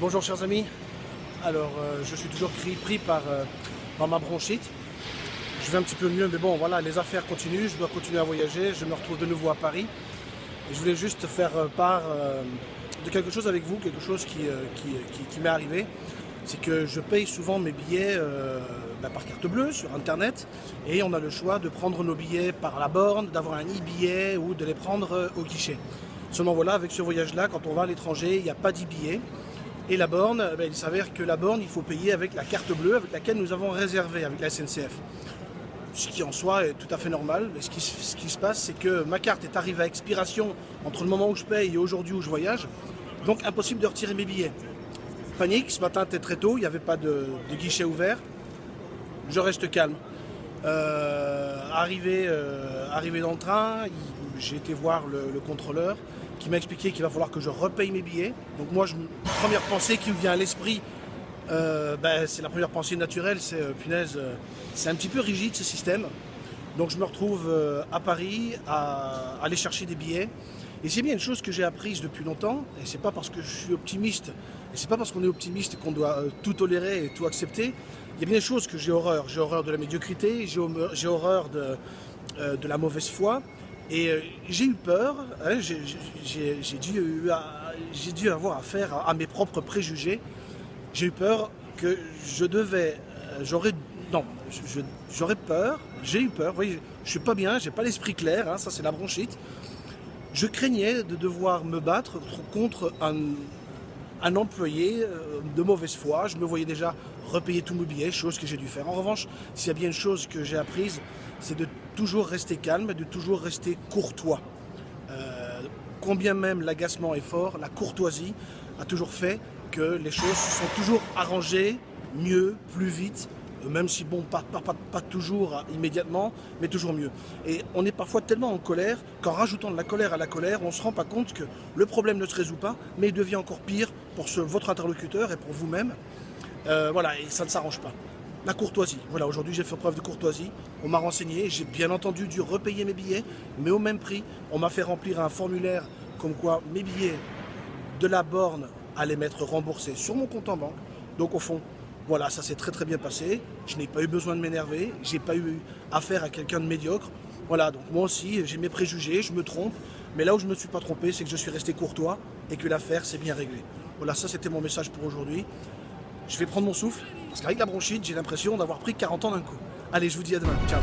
Bonjour chers amis, alors euh, je suis toujours pris, euh, par, ma bronchite. Je vais un petit peu mieux, mais bon voilà, les affaires continuent, je dois continuer à voyager, je me retrouve de nouveau à Paris. Et je voulais juste faire euh, part de quelque chose avec vous, quelque chose qui, qui, m'est arrivé. C'est que je paye souvent mes billets bah, par carte bleue sur internet et on a le choix de prendre nos billets par la borne, d'avoir un e-billet ou de les prendre au guichet. Seulement voilà, avec ce voyage-là, quand on va à l'étranger, il n'y a pas d'e-billet. Et la borne, ben, il s'avère que la borne, il faut payer avec la carte bleue avec laquelle nous avons réservé avec la SNCF. Ce qui en soi est tout à fait normal. Mais ce qui, se passe, c'est que ma carte est arrivée à expiration entre le moment où je paye et aujourd'hui où je voyage. Donc impossible de retirer mes billets. Panique, ce matin c'était très tôt, il n'y avait pas de, guichet ouvert. Je reste calme. Euh, arrivé, euh, arrivé dans le train, j'ai été voir le contrôleur qui m'a expliqué qu'il va falloir que je repaye mes billets. Donc moi, la première pensée qui me vient à l'esprit, euh, ben, c'est la première pensée naturelle, c'est punaise, c'est un petit peu rigide ce système. Donc je me retrouve à Paris à, aller chercher des billets. Et c'est bien une chose que j'ai apprise depuis longtemps, et c'est pas parce que je suis optimiste, et c'est pas parce qu'on est optimiste qu'on doit tout tolérer et tout accepter. Il y a bien des choses que j'ai horreur. J'ai horreur de la médiocrité, j'ai horreur de, de la mauvaise foi, et euh, j'ai eu peur, hein, j'ai dû, avoir affaire à, mes propres préjugés. J'ai eu peur que je devais, euh, j'aurais, non, j'aurais peur, j'ai eu peur, voyez, je suis pas bien, j'ai pas l'esprit clair, hein, ça c'est la bronchite. Je craignais de devoir me battre contre un, un employé euh, de mauvaise foi. Je me voyais déjà repayer tous mes billets, chose que j'ai dû faire. En revanche, s'il y a bien une chose que j'ai apprise, c'est de toujours rester calme, de toujours rester courtois. Euh, combien même l'agacement est fort, la courtoisie a toujours fait que les choses sont toujours arrangées mieux, plus vite, même si bon, pas, toujours immédiatement, mais toujours mieux. Et on est parfois tellement en colère qu'en rajoutant de la colère à la colère, on ne se rend pas compte que le problème ne se résout pas, mais il devient encore pire pour votre interlocuteur et pour vous-même. Euh, voilà, et ça ne s'arrange pas. La courtoisie. Voilà, aujourd'hui j'ai fait preuve de courtoisie. On m'a renseigné, j'ai bien entendu dû repayer mes billets, mais au même prix. On m'a fait remplir un formulaire comme quoi mes billets de la borne allaient m'être remboursés sur mon compte en banque. Donc au fond, voilà, ça s'est très très bien passé. Je n'ai pas eu besoin de m'énerver. J'ai pas eu affaire à quelqu'un de médiocre. Voilà, donc moi aussi, j'ai mes préjugés, je me trompe. Mais là où je ne me suis pas trompé, c'est que je suis resté courtois et que l'affaire s'est bien réglée. Voilà, ça c'était mon message pour aujourd'hui. Je vais prendre mon souffle, parce qu'avec la bronchite, j'ai l'impression d'avoir pris 40 ans d'un coup. Allez, je vous dis à demain. Ciao